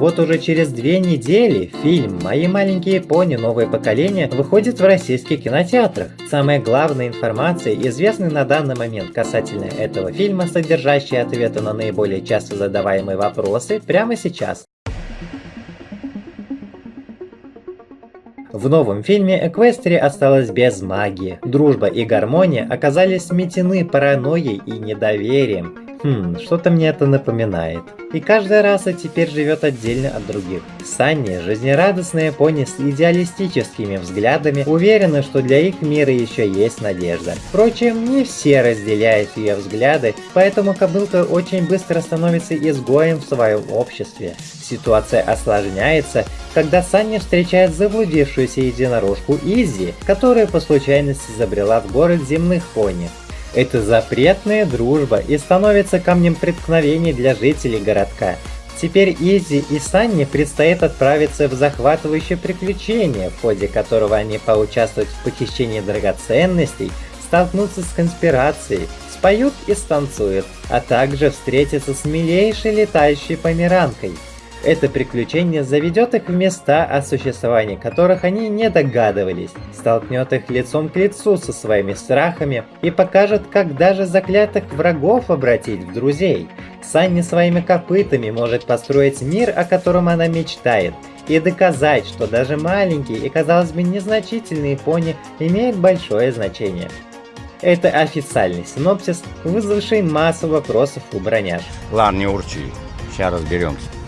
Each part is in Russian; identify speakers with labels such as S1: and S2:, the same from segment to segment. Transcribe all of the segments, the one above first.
S1: Вот уже через две недели фильм «Мои маленькие пони. Новое поколение» выходит в российских кинотеатрах. Самая главная информация, известная на данный момент касательно этого фильма, содержащая ответы на наиболее часто задаваемые вопросы, прямо сейчас. В новом фильме Эквестри осталась без магии. Дружба и гармония оказались сметены паранойей и недоверием. Хм, что-то мне это напоминает. И каждая раса теперь живет отдельно от других. Санни, жизнерадостные пони с идеалистическими взглядами, уверены, что для их мира еще есть надежда. Впрочем, не все разделяют ее взгляды, поэтому кобылка очень быстро становится изгоем в своем обществе. Ситуация осложняется, когда Санни встречает заблудившуюся единорожку Изи, которая по случайности забрела в город земных пони. Это запретная дружба и становится камнем преткновения для жителей городка. Теперь Изи и Санни предстоит отправиться в захватывающее приключение, в ходе которого они поучаствуют в похищении драгоценностей, столкнутся с конспирацией, споют и станцуют, а также встретятся с милейшей летающей померанкой – это приключение заведет их в места, о существовании которых они не догадывались, столкнет их лицом к лицу со своими страхами и покажет, как даже заклятых врагов обратить в друзей. Санни своими копытами может построить мир, о котором она мечтает, и доказать, что даже маленькие и, казалось бы, незначительные пони имеют большое значение. Это официальный синопсис, вызвавший массу вопросов у броняж.
S2: Ладно, не урчи, сейчас разберемся.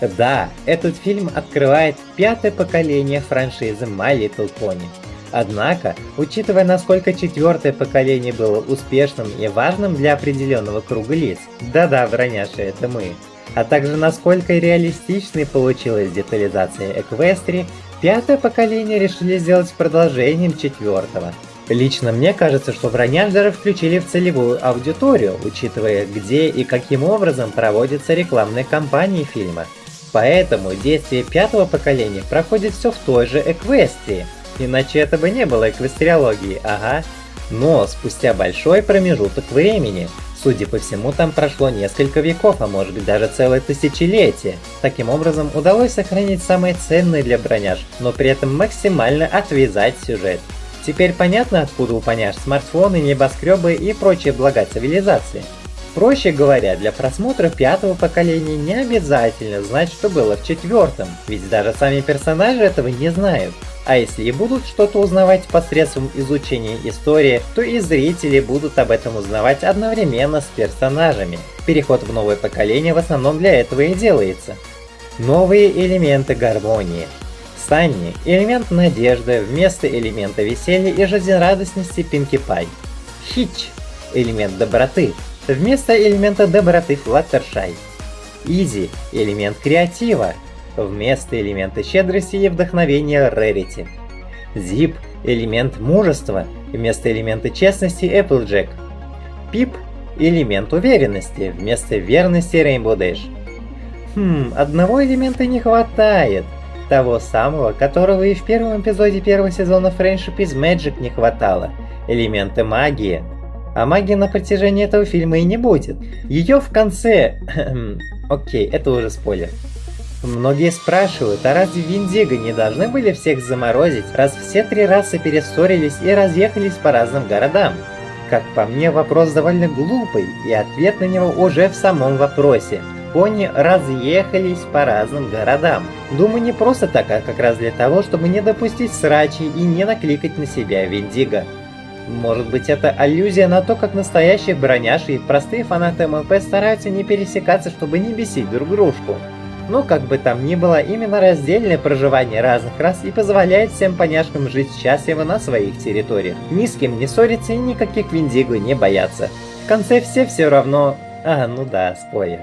S1: Да, этот фильм открывает пятое поколение франшизы My Little Pony. Однако, учитывая насколько четвертое поколение было успешным и важным для определенного круга лиц, да-да, враняши, это мы, а также насколько реалистичной получилась детализация Эквестри, пятое поколение решили сделать продолжением четвертого. Лично мне кажется, что броняжеры включили в целевую аудиторию, учитывая где и каким образом проводятся рекламные кампании фильма. Поэтому действие пятого поколения проходит все в той же Эквестрии, иначе это бы не было эквестриологии, ага. Но спустя большой промежуток времени, судя по всему, там прошло несколько веков, а может быть даже целое тысячелетие. Таким образом, удалось сохранить самое ценное для броняж, но при этом максимально отвязать сюжет. Теперь понятно, откуда у поняж смартфоны, небоскребы и прочие блага цивилизации. Проще говоря, для просмотра пятого поколения не обязательно знать, что было в четвертом, ведь даже сами персонажи этого не знают. А если и будут что-то узнавать посредством изучения истории, то и зрители будут об этом узнавать одновременно с персонажами. Переход в новое поколение в основном для этого и делается. Новые элементы гармонии. Санни – элемент надежды вместо элемента веселья и жизнерадостности Пинки Пай. Хич – элемент доброты Вместо элемента доброты Fluttershy. Easy – элемент креатива. Вместо элемента щедрости и вдохновения Rarity. Zip – элемент мужества. Вместо элемента честности Applejack. Pip – элемент уверенности. Вместо верности Rainbow Dash. Хм, одного элемента не хватает. Того самого, которого и в первом эпизоде первого сезона Friendship is Magic не хватало. Элемента магии. А магии на протяжении этого фильма и не будет. Ее в конце... Окей, это уже спойлер. Многие спрашивают, а разве Виндиго не должны были всех заморозить, раз все три расы перессорились и разъехались по разным городам? Как по мне, вопрос довольно глупый, и ответ на него уже в самом вопросе. Пони разъехались по разным городам. Думаю, не просто так, а как раз для того, чтобы не допустить срачи и не накликать на себя Виндиго. Может быть это аллюзия на то, как настоящие броняши и простые фанаты МЛП стараются не пересекаться, чтобы не бесить друг дружку. Но как бы там ни было, именно раздельное проживание разных рас и позволяет всем поняшкам жить счастливо на своих территориях. Ни с кем не ссориться и никаких виндиго не бояться. В конце все все равно... А, ну да, спойлер.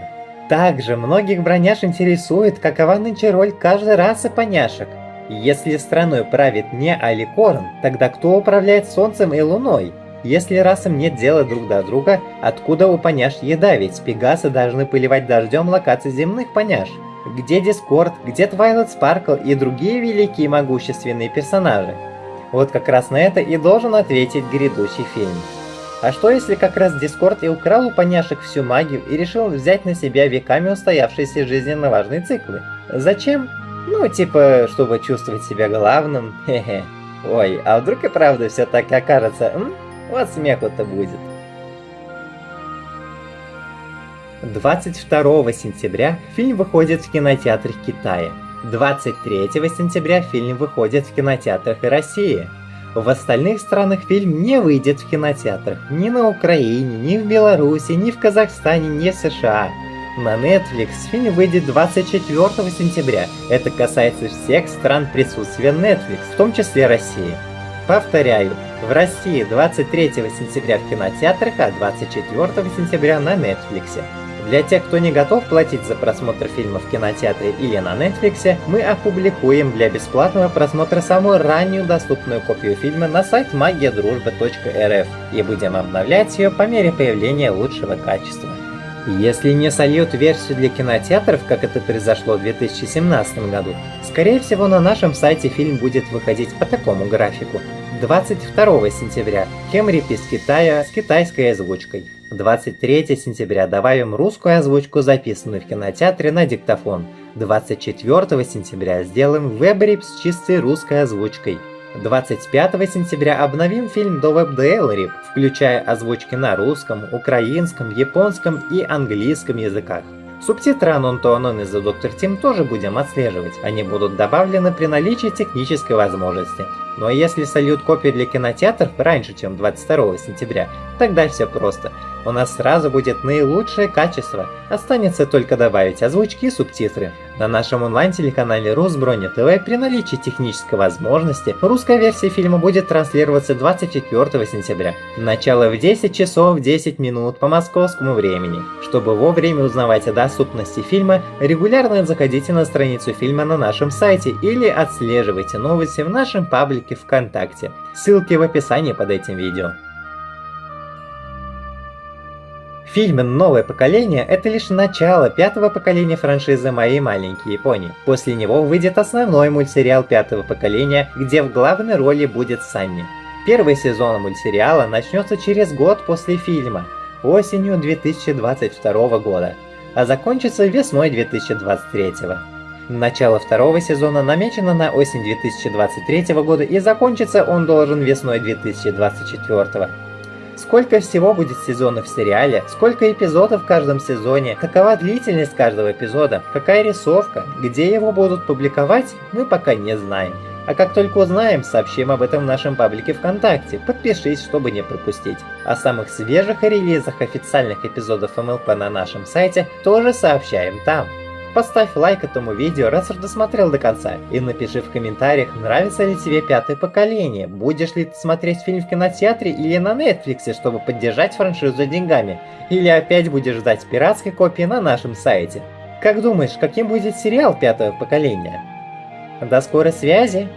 S1: Также многих броняш интересует, какова нынче роль каждой расы поняшек. Если страной правит не Аликорн, тогда кто управляет Солнцем и Луной? Если расам нет дела друг до друга, откуда у поняш еда, ведь пегасы должны поливать дождем локации земных поняш? Где Дискорд, где Твайлайт Спаркл и другие великие могущественные персонажи? Вот как раз на это и должен ответить грядущий фильм. А что если как раз Дискорд и украл у поняшек всю магию и решил взять на себя веками устоявшиеся жизненно важные циклы? Зачем? Ну, типа, чтобы чувствовать себя главным, хе-хе. Ой, а вдруг и правда все так окажется, м? Вот смеху-то будет. 22 сентября фильм выходит в кинотеатрах Китая. 23 сентября фильм выходит в кинотеатрах и России. В остальных странах фильм не выйдет в кинотеатрах ни на Украине, ни в Беларуси, ни в Казахстане, ни в США. На Netflix фильм выйдет 24 сентября. Это касается всех стран присутствия Netflix, в том числе России. Повторяю, в России 23 сентября в кинотеатрах, а 24 сентября на Netflix. Для тех, кто не готов платить за просмотр фильма в кинотеатре или на Netflix, мы опубликуем для бесплатного просмотра самую раннюю доступную копию фильма на сайт magiaдружба.рф и будем обновлять ее по мере появления лучшего качества. Если не сольют версию для кинотеатров, как это произошло в 2017 году, скорее всего на нашем сайте фильм будет выходить по такому графику. 22 сентября Хемрип из Китая с китайской озвучкой. 23 сентября добавим русскую озвучку, записанную в кинотеатре на диктофон. 24 сентября сделаем веб-рип с чистой русской озвучкой. 25 сентября обновим фильм до WebDL включая озвучки на русском, украинском, японском и английском языках. Субтитры Анонтуанон из The Doctor Team тоже будем отслеживать, они будут добавлены при наличии технической возможности. Но если сольют копию для кинотеатров раньше, чем 22 сентября, тогда все просто. У нас сразу будет наилучшее качество, останется только добавить озвучки и субтитры. На нашем онлайн-телеканале Русброня ТВ при наличии технической возможности русская версия фильма будет транслироваться 24 сентября. Начало в 10 часов 10 минут по московскому времени. Чтобы вовремя узнавать о доступности фильма, регулярно заходите на страницу фильма на нашем сайте или отслеживайте новости в нашем паблике ВКонтакте. Ссылки в описании под этим видео. Фильм «Новое поколение» — это лишь начало пятого поколения франшизы «Мои маленькие пони». После него выйдет основной мультсериал пятого поколения, где в главной роли будет Санни. Первый сезон мультсериала начнется через год после фильма, осенью 2022 года, а закончится весной 2023. Начало второго сезона намечено на осень 2023 года и закончится он должен весной 2024. Сколько всего будет сезонов в сериале, сколько эпизодов в каждом сезоне, какова длительность каждого эпизода, какая рисовка, где его будут публиковать, мы пока не знаем. А как только узнаем, сообщим об этом в нашем паблике ВКонтакте, подпишись, чтобы не пропустить. О самых свежих релизах официальных эпизодов МЛП на нашем сайте тоже сообщаем там. Поставь лайк этому видео, раз уж досмотрел до конца, и напиши в комментариях, нравится ли тебе пятое поколение, будешь ли ты смотреть фильм в кинотеатре или на Netflix, чтобы поддержать франшизу деньгами, или опять будешь ждать пиратской копии на нашем сайте. Как думаешь, каким будет сериал пятого поколения? До скорой связи!